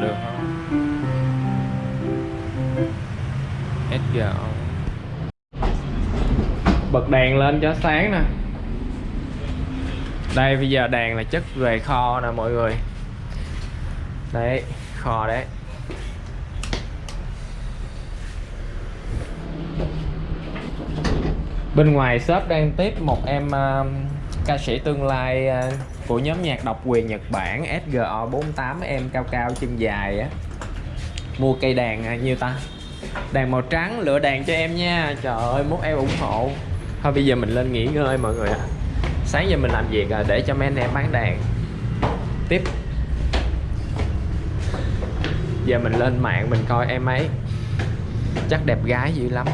được. Không SGO bật đèn lên cho sáng nè. Đây bây giờ đèn là chất về kho nè mọi người. Đấy kho đấy. Bên ngoài shop đang tiếp một em uh, ca sĩ tương lai à, của nhóm nhạc độc quyền Nhật Bản SGO48 em cao cao chân dài á. Mua cây đàn à, nhiêu ta? Đàn màu trắng, lựa đàn cho em nha. Trời ơi, mốt em ủng hộ. Thôi, bây giờ mình lên nghỉ ngơi, mọi người ạ. Sáng giờ mình làm việc à, để cho mấy anh em bán đàn. Tiếp. Giờ mình lên mạng mình coi em ấy. Chắc đẹp gái dữ lắm.